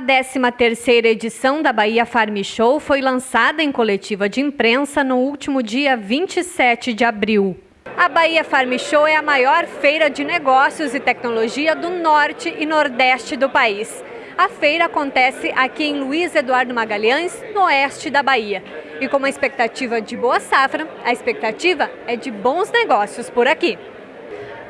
13ª edição da Bahia Farm Show foi lançada em coletiva de imprensa no último dia 27 de abril. A Bahia Farm Show é a maior feira de negócios e tecnologia do norte e nordeste do país. A feira acontece aqui em Luiz Eduardo Magalhães, no oeste da Bahia. E com uma expectativa de boa safra, a expectativa é de bons negócios por aqui.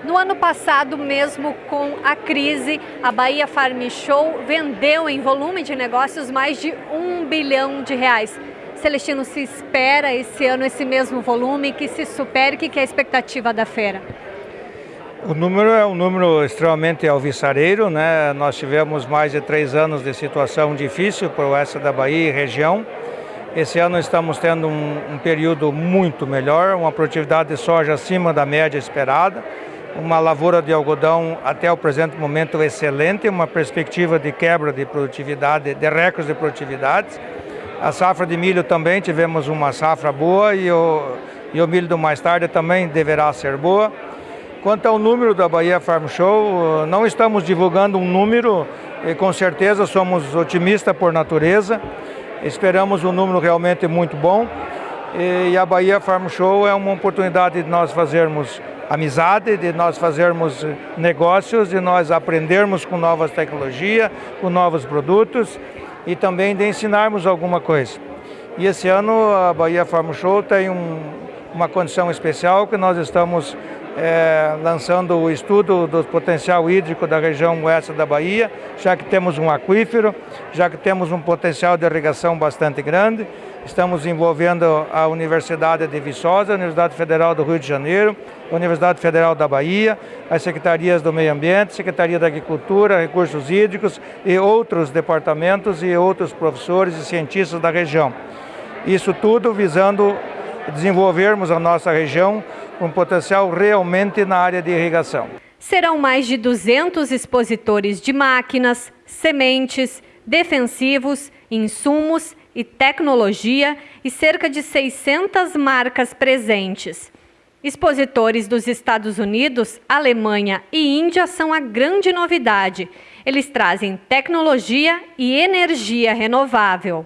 No ano passado, mesmo com a crise, a Bahia Farm Show vendeu em volume de negócios mais de um bilhão de reais. Celestino, se espera esse ano esse mesmo volume, que se supere, o que é a expectativa da feira? O número é um número extremamente alvissareiro, né? Nós tivemos mais de três anos de situação difícil para o oeste da Bahia e região. Esse ano estamos tendo um, um período muito melhor, uma produtividade de soja acima da média esperada uma lavoura de algodão até o presente momento excelente, uma perspectiva de quebra de produtividade, de recordes de produtividade. A safra de milho também tivemos uma safra boa e o, e o milho do mais tarde também deverá ser boa. Quanto ao número da Bahia Farm Show, não estamos divulgando um número e com certeza somos otimistas por natureza. Esperamos um número realmente muito bom e a Bahia Farm Show é uma oportunidade de nós fazermos amizade, de nós fazermos negócios, de nós aprendermos com novas tecnologias, com novos produtos e também de ensinarmos alguma coisa. E esse ano a Bahia Farm Show tem um, uma condição especial que nós estamos é, lançando o estudo do potencial hídrico da região oeste da Bahia, já que temos um aquífero, já que temos um potencial de irrigação bastante grande. Estamos envolvendo a Universidade de Viçosa, a Universidade Federal do Rio de Janeiro, a Universidade Federal da Bahia, as secretarias do Meio Ambiente, Secretaria da Agricultura, Recursos Hídricos e outros departamentos e outros professores e cientistas da região. Isso tudo visando desenvolvermos a nossa região com potencial realmente na área de irrigação. Serão mais de 200 expositores de máquinas, sementes, defensivos, insumos e tecnologia e cerca de 600 marcas presentes. Expositores dos Estados Unidos, Alemanha e Índia são a grande novidade. Eles trazem tecnologia e energia renovável.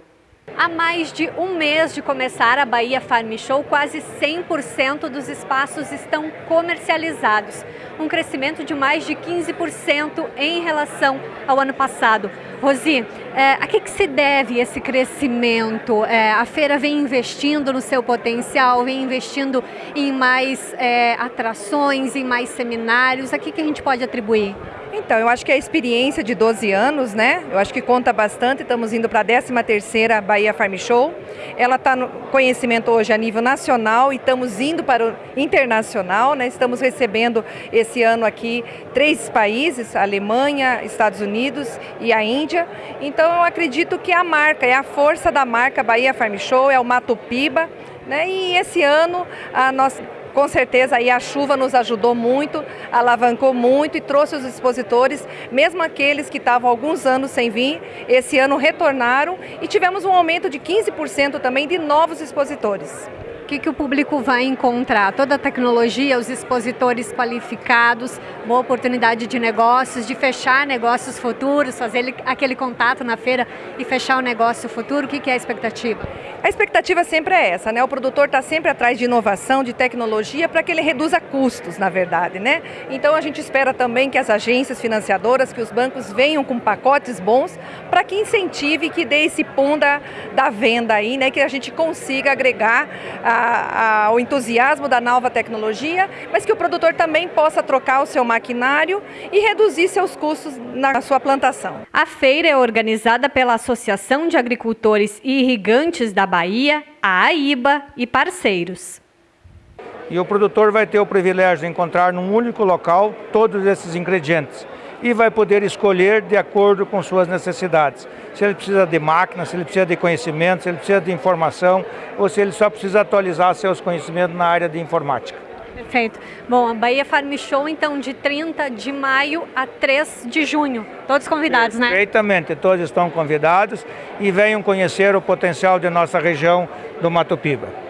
Há mais de um mês de começar a Bahia Farm Show, quase 100% dos espaços estão comercializados, um crescimento de mais de 15% em relação ao ano passado. Rosi, é, a que, que, se deve esse crescimento? É, a feira vem investindo no seu potencial, vem investindo em mais é, atrações, em mais seminários, a que, que a gente pode atribuir? Então, eu acho que a experiência de 12 anos, né? Eu acho que conta bastante. Estamos indo para a 13ª Bahia Farm Show. Ela está no conhecimento hoje a nível nacional e estamos indo para o internacional, né? Estamos recebendo esse ano aqui três países, Alemanha, Estados Unidos e a Índia. Então, eu acredito que a marca, é a força da marca Bahia Farm Show, é o Mato Piba, né? E esse ano a nossa com certeza aí a chuva nos ajudou muito, alavancou muito e trouxe os expositores, mesmo aqueles que estavam alguns anos sem vir, esse ano retornaram e tivemos um aumento de 15% também de novos expositores que, que o público vai encontrar? Toda a tecnologia, os expositores qualificados, boa oportunidade de negócios, de fechar negócios futuros, fazer aquele contato na feira e fechar o negócio futuro. O que, que é a expectativa? A expectativa sempre é essa, né? O produtor está sempre atrás de inovação, de tecnologia, para que ele reduza custos, na verdade, né? Então a gente espera também que as agências financiadoras, que os bancos venham com pacotes bons para que incentive, que dê esse pum da, da venda aí, né? Que a gente consiga agregar a ao entusiasmo da nova tecnologia, mas que o produtor também possa trocar o seu maquinário e reduzir seus custos na sua plantação. A feira é organizada pela Associação de Agricultores e Irrigantes da Bahia, a AIBA e parceiros. E o produtor vai ter o privilégio de encontrar num único local todos esses ingredientes e vai poder escolher de acordo com suas necessidades. Se ele precisa de máquina, se ele precisa de conhecimento, se ele precisa de informação ou se ele só precisa atualizar seus conhecimentos na área de informática. Perfeito. Bom, a Bahia Farm Show, então, de 30 de maio a 3 de junho. Todos convidados, né? Perfeitamente, todos estão convidados e venham conhecer o potencial de nossa região do Mato Piba.